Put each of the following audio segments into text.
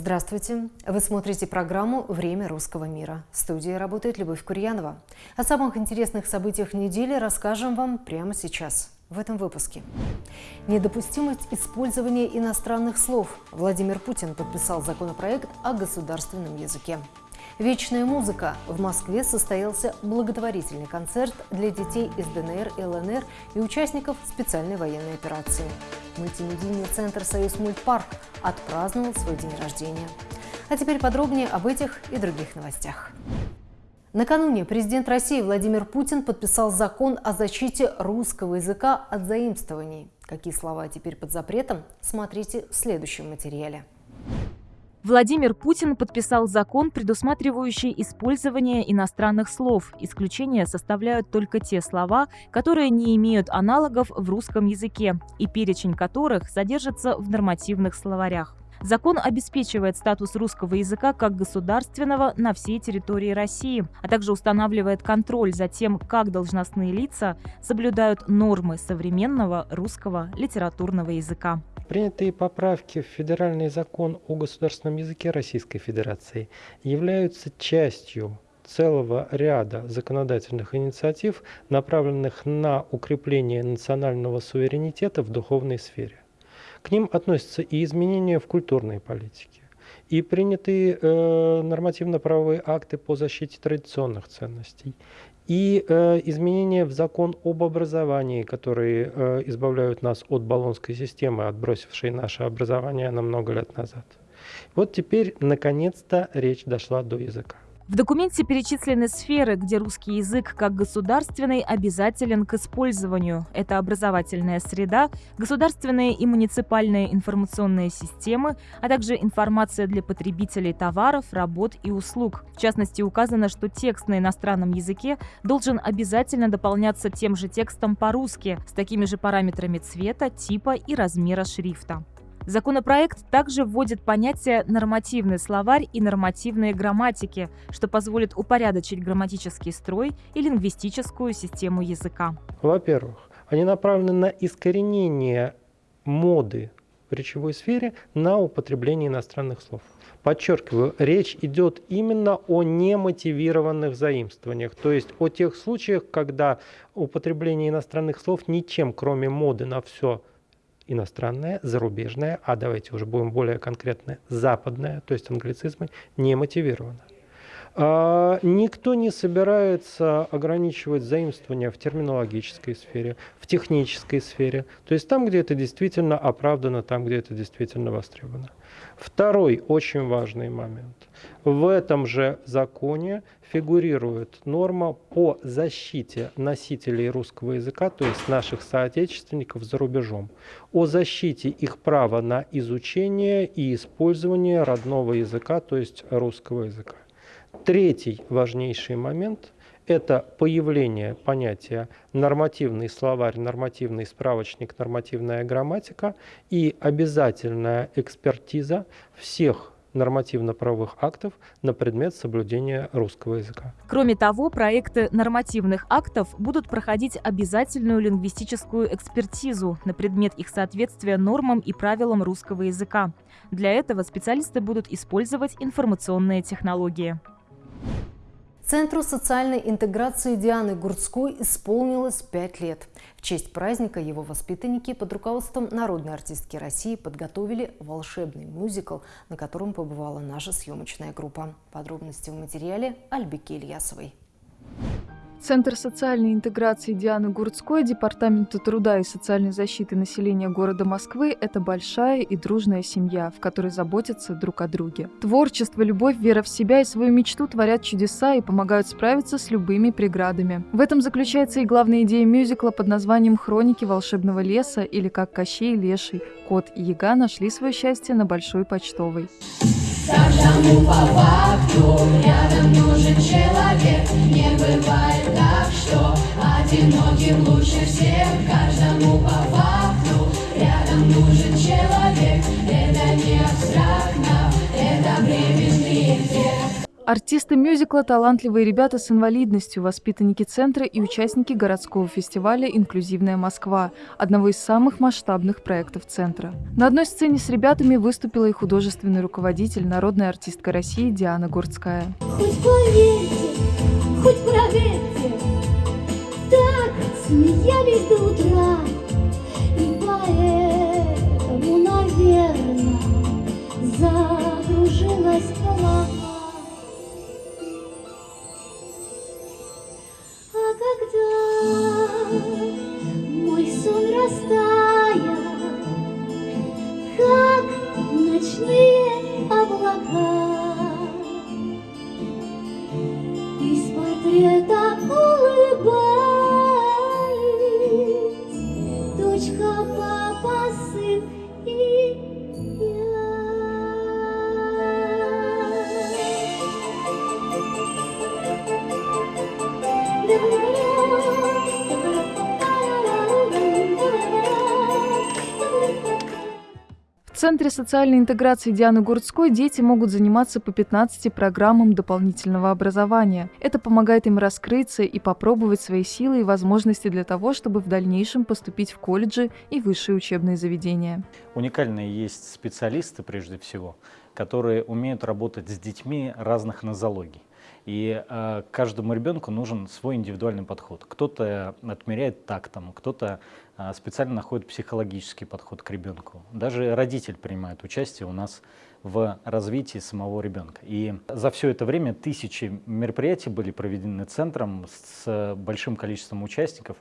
Здравствуйте! Вы смотрите программу «Время русского мира». В студии работает Любовь Курьянова. О самых интересных событиях недели расскажем вам прямо сейчас, в этом выпуске. Недопустимость использования иностранных слов. Владимир Путин подписал законопроект о государственном языке. Вечная музыка. В Москве состоялся благотворительный концерт для детей из ДНР и ЛНР и участников специальной военной операции. Мультимедийный центр «Союз Мультпарк» отпраздновал свой день рождения. А теперь подробнее об этих и других новостях. Накануне президент России Владимир Путин подписал закон о защите русского языка от заимствований. Какие слова теперь под запретом, смотрите в следующем материале. Владимир Путин подписал закон, предусматривающий использование иностранных слов. Исключения составляют только те слова, которые не имеют аналогов в русском языке и перечень которых содержится в нормативных словарях. Закон обеспечивает статус русского языка как государственного на всей территории России, а также устанавливает контроль за тем, как должностные лица соблюдают нормы современного русского литературного языка. Принятые поправки в Федеральный закон о государственном языке Российской Федерации являются частью целого ряда законодательных инициатив, направленных на укрепление национального суверенитета в духовной сфере. К ним относятся и изменения в культурной политике, и принятые э, нормативно-правовые акты по защите традиционных ценностей, и э, изменения в закон об образовании, которые э, избавляют нас от баллонской системы, отбросившей наше образование на много лет назад. Вот теперь, наконец-то, речь дошла до языка. В документе перечислены сферы, где русский язык как государственный обязателен к использованию. Это образовательная среда, государственные и муниципальные информационные системы, а также информация для потребителей товаров, работ и услуг. В частности, указано, что текст на иностранном языке должен обязательно дополняться тем же текстом по-русски, с такими же параметрами цвета, типа и размера шрифта. Законопроект также вводит понятие «нормативный словарь» и «нормативные грамматики», что позволит упорядочить грамматический строй и лингвистическую систему языка. Во-первых, они направлены на искоренение моды в речевой сфере на употребление иностранных слов. Подчеркиваю, речь идет именно о немотивированных заимствованиях, то есть о тех случаях, когда употребление иностранных слов ничем, кроме моды на все иностранное, зарубежное, а давайте уже будем более конкретны, западное, то есть англицизмы, не мотивировано. А, никто не собирается ограничивать заимствования в терминологической сфере, в технической сфере, то есть там, где это действительно оправдано, там, где это действительно востребовано. Второй очень важный момент. В этом же законе фигурирует норма по защите носителей русского языка, то есть наших соотечественников за рубежом, о защите их права на изучение и использование родного языка, то есть русского языка. Третий важнейший момент – это появление понятия нормативный словарь, нормативный справочник, нормативная грамматика и обязательная экспертиза всех нормативно-правовых актов на предмет соблюдения русского языка. Кроме того, проекты нормативных актов будут проходить обязательную лингвистическую экспертизу на предмет их соответствия нормам и правилам русского языка. Для этого специалисты будут использовать информационные технологии. Центру социальной интеграции Дианы Гурцкой исполнилось пять лет. В честь праздника его воспитанники под руководством народной артистки России подготовили волшебный мюзикл, на котором побывала наша съемочная группа. Подробности в материале Альбики Ильясовой. Центр социальной интеграции Дианы Гурцкой Департамента труда и социальной защиты населения города Москвы – это большая и дружная семья, в которой заботятся друг о друге. Творчество, любовь, вера в себя и свою мечту творят чудеса и помогают справиться с любыми преградами. В этом заключается и главная идея мюзикла под названием «Хроники волшебного леса» или как Кощей Леший. Кот и Яга нашли свое счастье на Большой Почтовой. Каждому по факту рядом нужен человек. Не бывает так, что одиноким лучше всех. Каждому по факту рядом нужен человек Артисты мюзикла – талантливые ребята с инвалидностью, воспитанники центра и участники городского фестиваля «Инклюзивная Москва», одного из самых масштабных проектов центра. На одной сцене с ребятами выступила и художественный руководитель, народная артистка России Диана Гурцкая. Хоть поверьте, хоть проверьте, так смеялись до утра, дочка, папа, сын и Центре социальной интеграции Дианы Гурцкой дети могут заниматься по 15 программам дополнительного образования. Это помогает им раскрыться и попробовать свои силы и возможности для того, чтобы в дальнейшем поступить в колледжи и высшие учебные заведения. Уникальные есть специалисты, прежде всего, которые умеют работать с детьми разных нозологий. И э, каждому ребенку нужен свой индивидуальный подход. Кто-то отмеряет тактом, кто-то э, специально находит психологический подход к ребенку. Даже родитель принимает участие у нас в развитии самого ребенка. И за все это время тысячи мероприятий были проведены центром с большим количеством участников.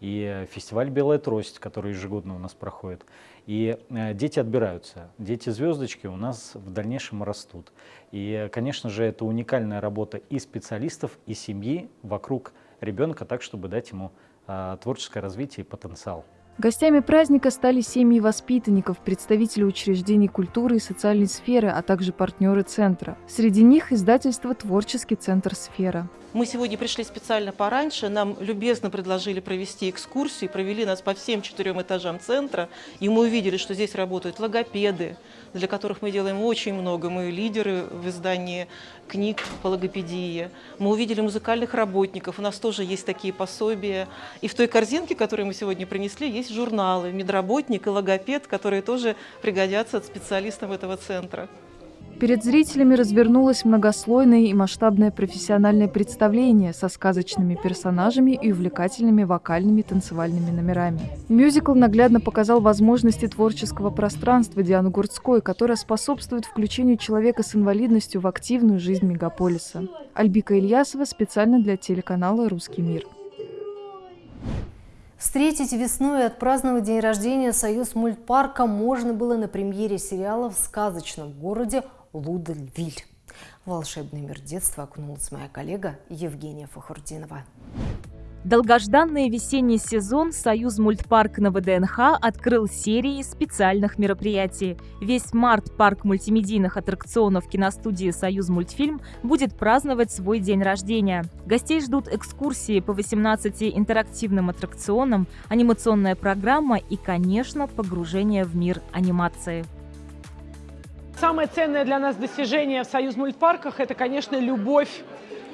И фестиваль «Белая трость», который ежегодно у нас проходит. И э, дети отбираются. Дети-звездочки у нас в дальнейшем растут. И, конечно же, это уникальная работа и специалистов, и семьи вокруг ребенка, так, чтобы дать ему э, творческое развитие и потенциал. Гостями праздника стали семьи воспитанников, представители учреждений культуры и социальной сферы, а также партнеры центра. Среди них издательство «Творческий центр Сфера». Мы сегодня пришли специально пораньше, нам любезно предложили провести экскурсию, провели нас по всем четырем этажам центра, и мы увидели, что здесь работают логопеды, для которых мы делаем очень много. Мы лидеры в издании книг по логопедии. Мы увидели музыкальных работников, у нас тоже есть такие пособия. И в той корзинке, которую мы сегодня принесли, есть журналы «Медработник» и «Логопед», которые тоже пригодятся специалистам этого центра. Перед зрителями развернулось многослойное и масштабное профессиональное представление со сказочными персонажами и увлекательными вокальными танцевальными номерами. Мюзикл наглядно показал возможности творческого пространства Дианы Гурцкой, которая способствует включению человека с инвалидностью в активную жизнь мегаполиса. Альбика Ильясова специально для телеканала «Русский мир». Встретить весной и отпраздновать день рождения Союз мультпарка можно было на премьере сериала в сказочном городе Лудельвиль. Волшебный мир детства окунулась моя коллега Евгения Фахурдинова. Долгожданный весенний сезон «Союз мультпарк» на ВДНХ открыл серии специальных мероприятий. Весь март парк мультимедийных аттракционов киностудии «Союз мультфильм» будет праздновать свой день рождения. Гостей ждут экскурсии по 18 интерактивным аттракционам, анимационная программа и, конечно, погружение в мир анимации. Самое ценное для нас достижение в «Союз мультпарках» – это, конечно, любовь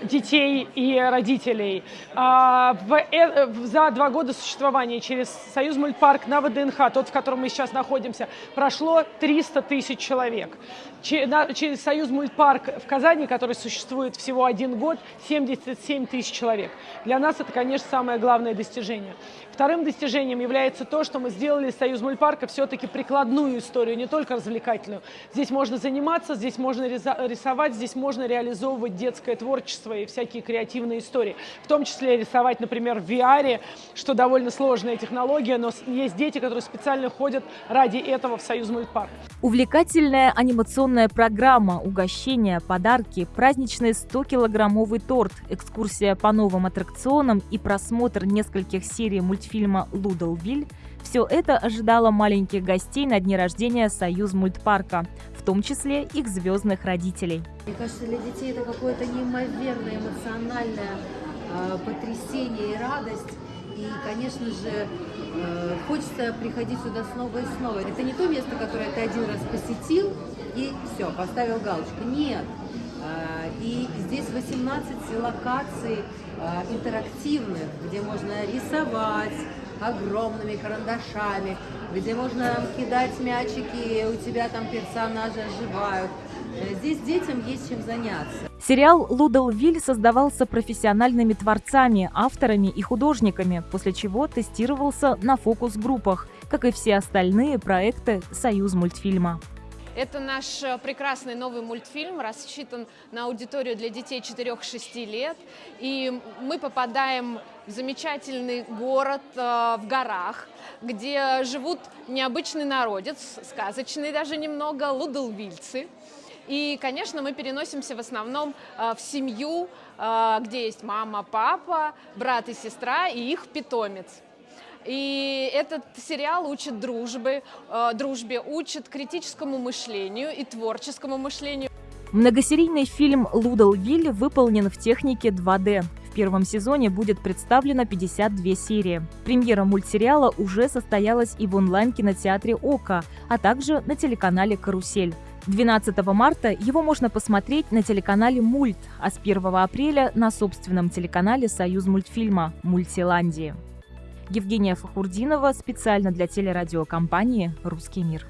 детей и родителей. А, э, за два года существования через Союз мультпарк на ВДНХ, тот, в котором мы сейчас находимся, прошло 300 тысяч человек. Через Союз мультпарк в Казани, который существует всего один год, 77 тысяч человек. Для нас это, конечно, самое главное достижение. Вторым достижением является то, что мы сделали Союз мультпарка все-таки прикладную историю, не только развлекательную. Здесь можно заниматься, здесь можно рисовать, здесь можно реализовывать детское творчество и всякие креативные истории. В том числе рисовать, например, в VR, что довольно сложная технология, но есть дети, которые специально ходят ради этого в Союз мультпарк. Увлекательная анимационная программа, угощения, подарки, праздничный 100-килограммовый торт, экскурсия по новым аттракционам и просмотр нескольких серий мультфильма «Лудовиль» все это ожидало маленьких гостей на дне рождения «Союз мультпарка», в том числе их звездных родителей. Мне кажется, для детей это какое-то неимоверное эмоциональное э, потрясение и радость. И, конечно же, хочется приходить сюда снова и снова. Это не то место, которое ты один раз посетил и все, поставил галочку. Нет, А, И здесь 18 локаций а, интерактивных, где можно рисовать огромными карандашами, где можно кидать мячики, у тебя там персонажи оживают. Э, Здесь детям есть чем заняться. Сериал «Лудалвиль» создавался профессиональными творцами, авторами и художниками, после чего тестировался на фокус-группах, как и все остальные проекты «Союз мультфильма». Это наш э, прекрасный новый мультфильм, рассчитан на аудиторию для детей 4-6 лет. И мы попадаем в замечательный город э, в горах, где живут необычный народец, сказочный даже немного, лудалвильцы. И, конечно, мы переносимся в основном э, в семью, э, где есть мама, папа, брат и сестра и их питомец. И этот сериал учит дружбе, э, дружбе, учит критическому мышлению и творческому мышлению. Многосерийный фильм «Лудалвиль» выполнен в технике 2D. В первом сезоне будет представлено 52 серии. Премьера мультсериала уже состоялась и в онлайн-кинотеатре «Ока», а также на телеканале «Карусель». 12 марта его можно посмотреть на телеканале «Мульт», а с 1 апреля на собственном телеканале «Союз мультфильма» «Мультиландии». Евгения Фахурдинова специально для телерадиокомпании «Русский мир».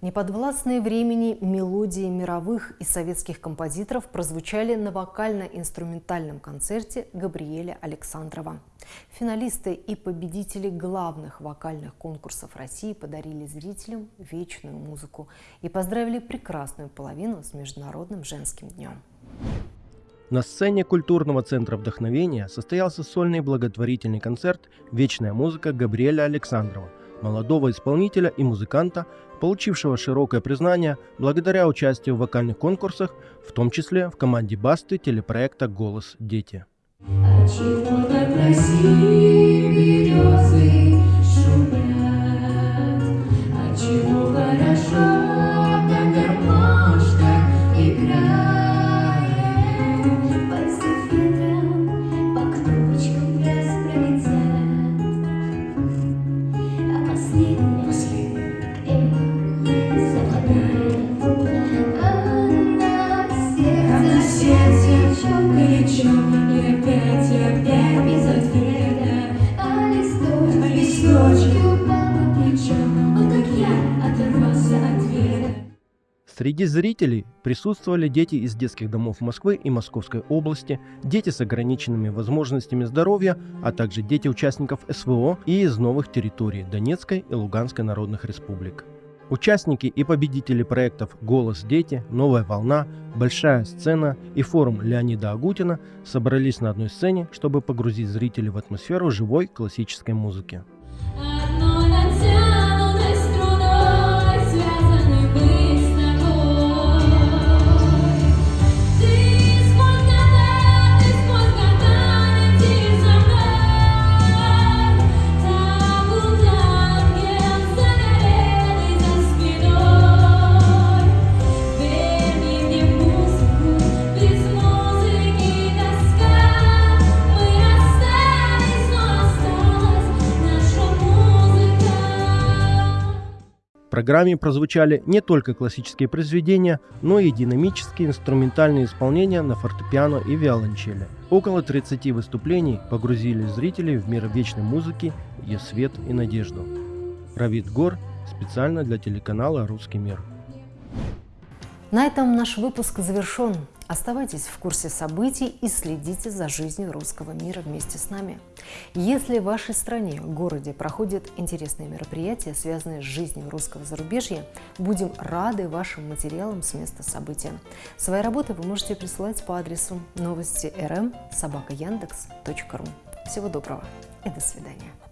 Неподвластные времени мелодии мировых и советских композиторов прозвучали на вокально-инструментальном концерте Габриэля Александрова. Финалисты и победители главных вокальных конкурсов России подарили зрителям вечную музыку и поздравили прекрасную половину с Международным женским днем. На сцене культурного центра вдохновения состоялся сольный благотворительный концерт «Вечная музыка» Габриэля Александрова, молодого исполнителя и музыканта, получившего широкое признание благодаря участию в вокальных конкурсах, в том числе в команде Басты телепроекта «Голос дети». Отчего так красивы березы Среди зрителей присутствовали дети из детских домов Москвы и Московской области, дети с ограниченными возможностями здоровья, а также дети участников СВО и из новых территорий Донецкой и Луганской народных республик. Участники и победители проектов «Голос дети», «Новая волна», «Большая сцена» и форум Леонида Агутина собрались на одной сцене, чтобы погрузить зрителей в атмосферу живой классической музыки. Программе прозвучали не только классические произведения, но и динамические инструментальные исполнения на фортепиано и виолончели. Около 30 выступлений погрузили зрителей в мир вечной музыки, ее свет и надежду. Равид Гор специально для телеканала «Русский мир». На этом наш выпуск завершен. Оставайтесь в курсе событий и следите за жизнью русского мира вместе с нами. Если в вашей стране, городе проходят интересные мероприятия, связанные с жизнью русского зарубежья, будем рады вашим материалам с места события. Свои работы вы можете присылать по адресу новости рм собака Всего доброго и до свидания.